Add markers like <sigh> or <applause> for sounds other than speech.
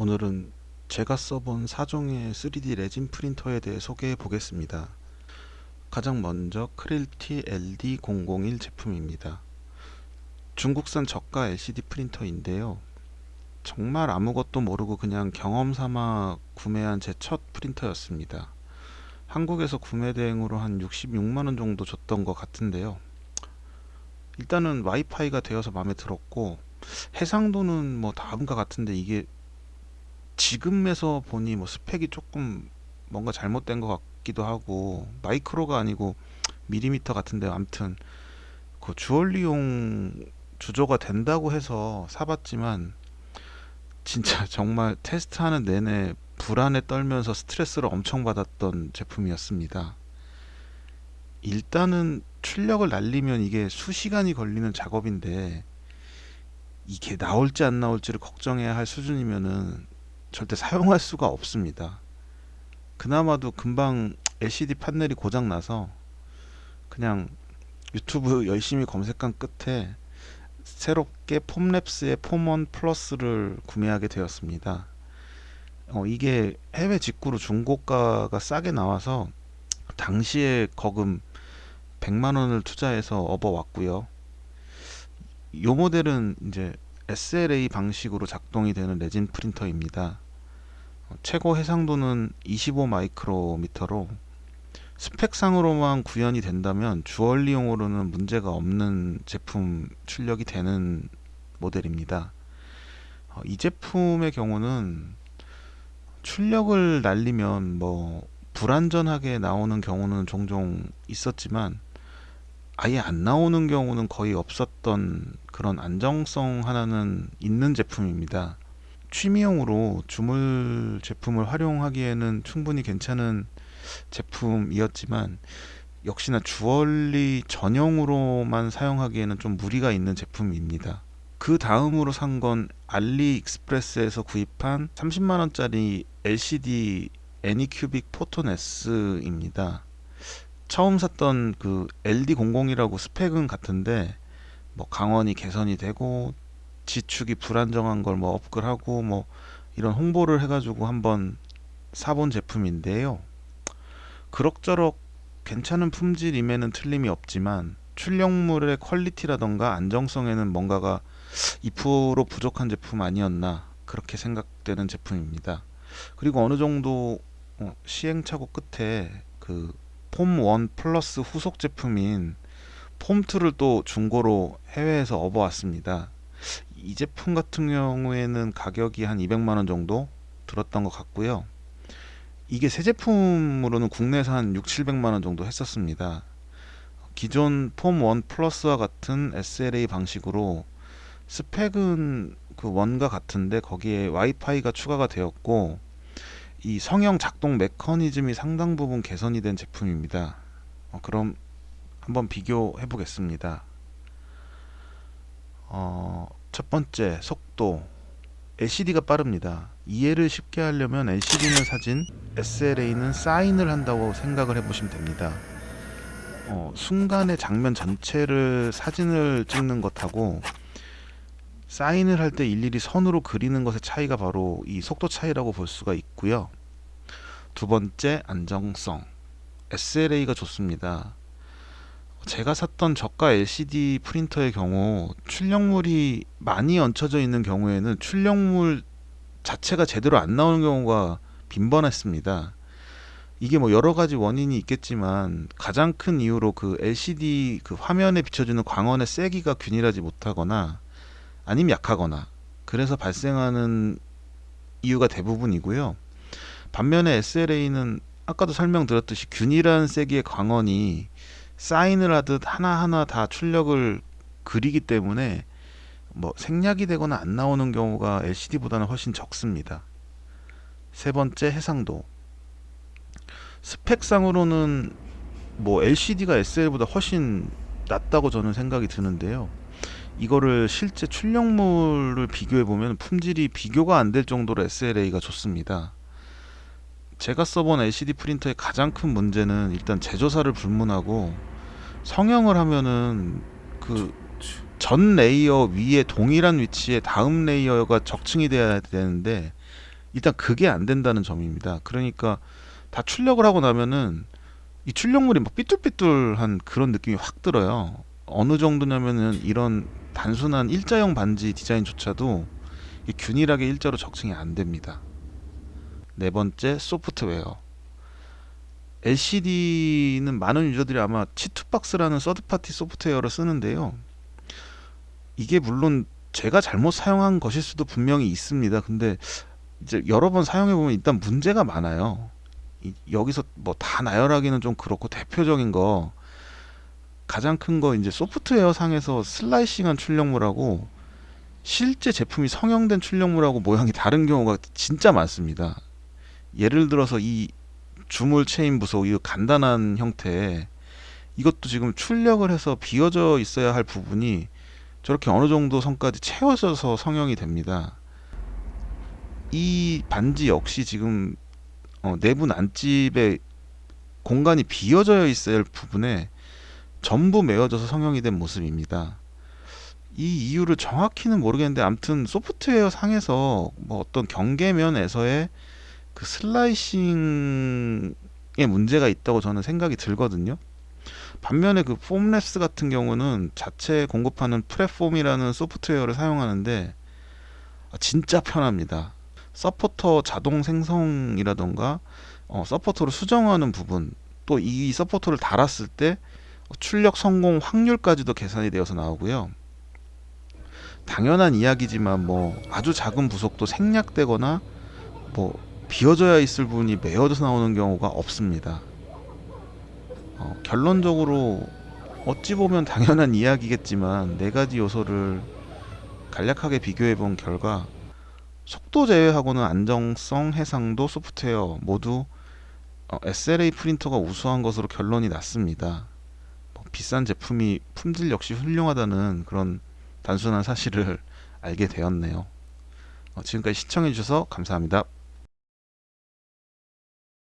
오늘은 제가 써본 4종의 3D 레진 프린터에 대해 소개해 보겠습니다. 가장 먼저 크릴티 LD001 제품입니다. 중국산 저가 LCD 프린터인데요. 정말 아무것도 모르고 그냥 경험 삼아 구매한 제 첫 프린터였습니다. 한국에서 구매 대행으로 한 66만원 정도 줬던 것 같은데요. 일단은 와이파이가 되어서 마음에 들었고 해상도는 뭐 다음과 같은데 이게 지금에서 보니 뭐 스펙이 조금 뭔가 잘못된 것 같기도 하고 마이크로가 아니고 미리미터 같은데 아무튼 그 주얼리용 주조가 된다고 해서 사봤지만 진짜 <laughs> 정말 테스트하는 내내 불안에 떨면서 스트레스를 엄청 받았던 제품이었습니다. 일단은 출력을 날리면 이게 수시간이 걸리는 작업인데 이게 나올지 안 나올지를 걱정해야 할 수준이면은 절대 사용할 수가 없습니다. 그나마도 금방 LCD 판넬이 고장 나서 그냥 유튜브 열심히 검색한 끝에 새롭게 폼랩스의 폼원 플러스를 구매하게 되었습니다. 어, 이게 해외 직구로 중고가가 싸게 나와서 당시에 거금 100만원을 투자해서 업어왔고요. 이 모델은 이제 SLA 방식으로 작동이 되는 레진 프린터입니다. 어, 최고 해상도는 25 마이크로미터로 스펙상으로만 구현이 된다면 주얼리용으로는 문제가 없는 제품 출력이 되는 모델입니다. 어, 이 제품의 경우는 출력을 날리면 뭐 불안전하게 나오는 경우는 종종 있었지만 아예 안 나오는 경우는 거의 없었던 그런 안정성 하나는 있는 제품입니다. 취미용으로 주물 제품을 활용하기에는 충분히 괜찮은 제품이었지만 역시나 주얼리 전용으로만 사용하기에는 좀 무리가 있는 제품입니다. 그 다음으로 산 건 알리익스프레스에서 구입한 30만원짜리 LCD 애니큐빅 포톤 S입니다. 처음 샀던 그 LD00이라고 스펙은 같은데 뭐 강원이 개선이 되고 지축이 불안정한 걸 뭐 업글하고 뭐 이런 홍보를 해가지고 한번 사본 제품인데요. 그럭저럭 괜찮은 품질임에는 틀림이 없지만 출력물의 퀄리티라던가 안정성에는 뭔가가 2% 부족한 제품 아니었나 그렇게 생각되는 제품입니다. 그리고 어느 정도 어, 시행착오 끝에 그 폼 1 플러스 후속 제품인 폼 2를 또 중고로 해외에서 업어왔습니다. 이 제품 같은 경우에는 가격이 한 200만원 정도 들었던 것 같고요. 이게 새 제품으로는 국내에서 한 6, 700만원 정도 했었습니다. 기존 폼 1 플러스와 같은 SLA 방식으로 스펙은 그 원과 같은데 거기에 와이파이가 추가가 되었고 이 성형 작동 메커니즘이 상당 부분 개선이 된 제품입니다. 어, 그럼 한번 비교해 보겠습니다. 어, 첫 번째 속도 LCD가 빠릅니다. 이해를 쉽게 하려면 LCD는 사진, SLA는 사인을 한다고 생각을 해보시면 됩니다. 어, 순간의 장면 전체를 사진을 찍는 것하고 사인을 할 때 일일이 선으로 그리는 것의 차이가 바로 이 속도 차이라고 볼 수가 있고요. 두 번째 안정성 SLA가 좋습니다. 제가 샀던 저가 LCD 프린터의 경우 출력물이 많이 얹혀져 있는 경우에는 출력물 자체가 제대로 안 나오는 경우가 빈번했습니다. 이게 뭐 여러 가지 원인이 있겠지만 가장 큰 이유로 그 LCD 그 화면에 비춰주는 광원의 세기가 균일하지 못하거나 아니면 약하거나 그래서 발생하는 이유가 대부분이고요. 반면에 SLA는 아까도 설명드렸듯이 균일한 세기의 광원이 사인을 하듯 하나하나 다 출력을 그리기 때문에 뭐 생략이 되거나 안 나오는 경우가 LCD보다는 훨씬 적습니다. 세 번째 해상도 스펙상으로는 뭐 LCD가 SLA보다 훨씬 낫다고 저는 생각이 드는데요. 이거를 실제 출력물을 비교해 보면 품질이 비교가 안 될 정도로 SLA가 좋습니다. 제가 써본 LCD 프린터의 가장 큰 문제는 일단 제조사를 불문하고 성형을 하면은 그 전 layer 위에 동일한 위치에 다음 layer가 적층이 돼야 되는데 일단 그게 안 된다는 점입니다. 그러니까 다 출력을 하고 나면은 이 출력물이 막 삐뚤삐뚤한 그런 느낌이 확 들어요. 어느 정도냐면은 이런 단순한 일자형 반지 디자인조차도 이 균일하게 일자로 적층이 안 됩니다. 네 번째 소프트웨어. LCD는 많은 유저들이 아마 치투박스라는 서드파티 소프트웨어를 쓰는데요. 이게 물론 제가 잘못 사용한 것일 수도 분명히 있습니다. 근데 이제 여러 번 사용해 보면 일단 문제가 많아요. 이- 여기서 뭐 다 나열하기는 좀 그렇고 대표적인 거 가장 큰 거 이제 소프트웨어 상에서 슬라이싱한 출력물하고 실제 제품이 성형된 출력물하고 모양이 다른 경우가 진짜 많습니다. 예를 들어서 이 주물 체인 부속 이 간단한 형태 이것도 지금 출력을 해서 비어져 있어야 할 부분이 저렇게 어느 정도 선까지 채워져서 성형이 됩니다. 이 반지 역시 지금 어, 내부 난집에 공간이 비어져 있어야 할 부분에 전부 메워져서 성형이 된 모습입니다. 이 이유를 정확히는 모르겠는데 아무튼 소프트웨어 상에서 뭐 어떤 경계면에서의 그 슬라이싱에 문제가 있다고 저는 생각이 들거든요. 반면에 그 Formlabs 같은 경우는 자체 공급하는 PreForm이라는 소프트웨어를 사용하는데 아, 진짜 편합니다. 서포터 자동 생성이라던가 어, 서포터를 수정하는 부분 또 이 서포터를 달았을 때 출력 성공 확률까지도 계산이 되어서 나오고요. 당연한 이야기지만 뭐 아주 작은 부속도 생략되거나 뭐 비어져야 있을 부분이 메어져서 나오는 경우가 없습니다. 어, 결론적으로 어찌 보면 당연한 이야기겠지만 네 가지 요소를 간략하게 비교해 본 결과 속도 제외하고는 안정성, 해상도, 소프트웨어 모두 어, SLA 프린터가 우수한 것으로 결론이 났습니다. 뭐 비싼 제품이 품질 역시 훌륭하다는 그런 단순한 사실을 <laughs> 알게 되었네요. 어, 지금까지 시청해 주셔서 감사합니다.